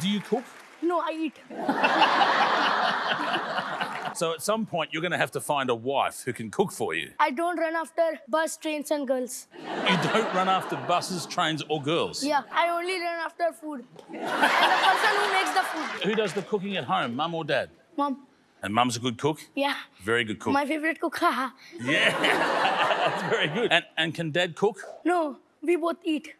do you cook? No, I eat. So at some point, you're going to have to find a wife who can cook for you. I don't run after bus, trains, and girls. You don't run after buses, trains, or girls. Yeah, I only run after food. and the person who makes the food. Who does the cooking at home, mum or dad? Mum. And mum's a good cook? Yeah. Very good cook. My favorite cook. haha. Yeah, that's very good. And, and can dad cook? no, we both eat.